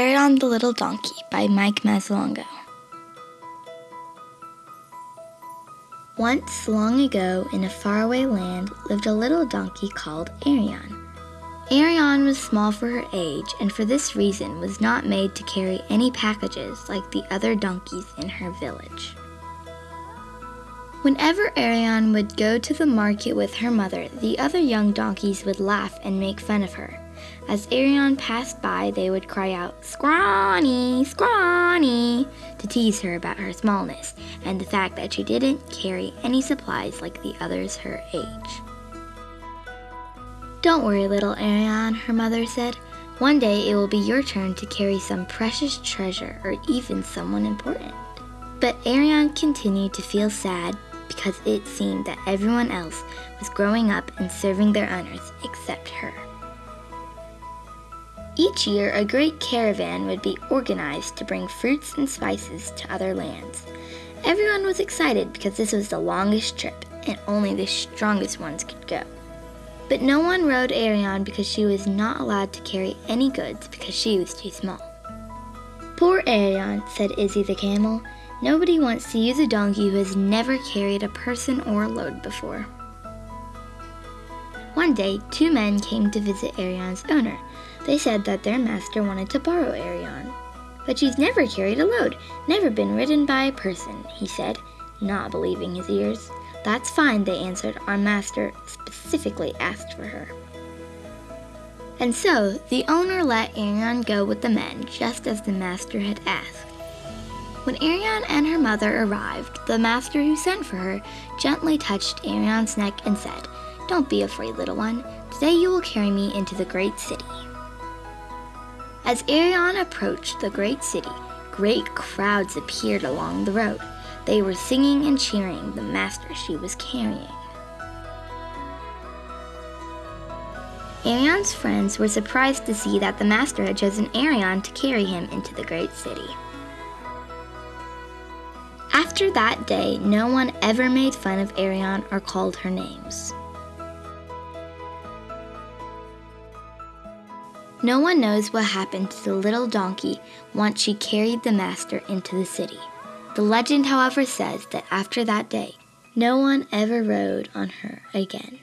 Arion the Little Donkey by Mike Mazzalongo. Once, long ago, in a faraway land, lived a little donkey called Arion. Arion was small for her age, and for this reason was not made to carry any packages like the other donkeys in her village. Whenever Arion would go to the market with her mother, the other young donkeys would laugh and make fun of her. As Arion passed by, they would cry out, Scrawny, scrawny, to tease her about her smallness and the fact that she didn't carry any supplies like the others her age. Don't worry, little Arion, her mother said. One day it will be your turn to carry some precious treasure or even someone important. But Arion continued to feel sad because it seemed that everyone else was growing up and serving their owners except her. Each year, a great caravan would be organized to bring fruits and spices to other lands. Everyone was excited because this was the longest trip and only the strongest ones could go. But no one rode Arion because she was not allowed to carry any goods because she was too small. Poor Arion, said Izzy the camel. Nobody wants to use a donkey who has never carried a person or a load before. One day, two men came to visit Arion's owner. They said that their master wanted to borrow Arion. But she's never carried a load, never been ridden by a person, he said, not believing his ears. That's fine, they answered. Our master specifically asked for her. And so, the owner let Arion go with the men, just as the master had asked. When Arion and her mother arrived, the master who sent for her gently touched Arion's neck and said, Don't be afraid, little one. Today you will carry me into the great city. As Arion approached the great city, great crowds appeared along the road. They were singing and cheering the master she was carrying. Arion's friends were surprised to see that the master had chosen Arion to carry him into the great city. After that day, no one ever made fun of Arion or called her names. No one knows what happened to the little donkey once she carried the master into the city. The legend, however, says that after that day, no one ever rode on her again.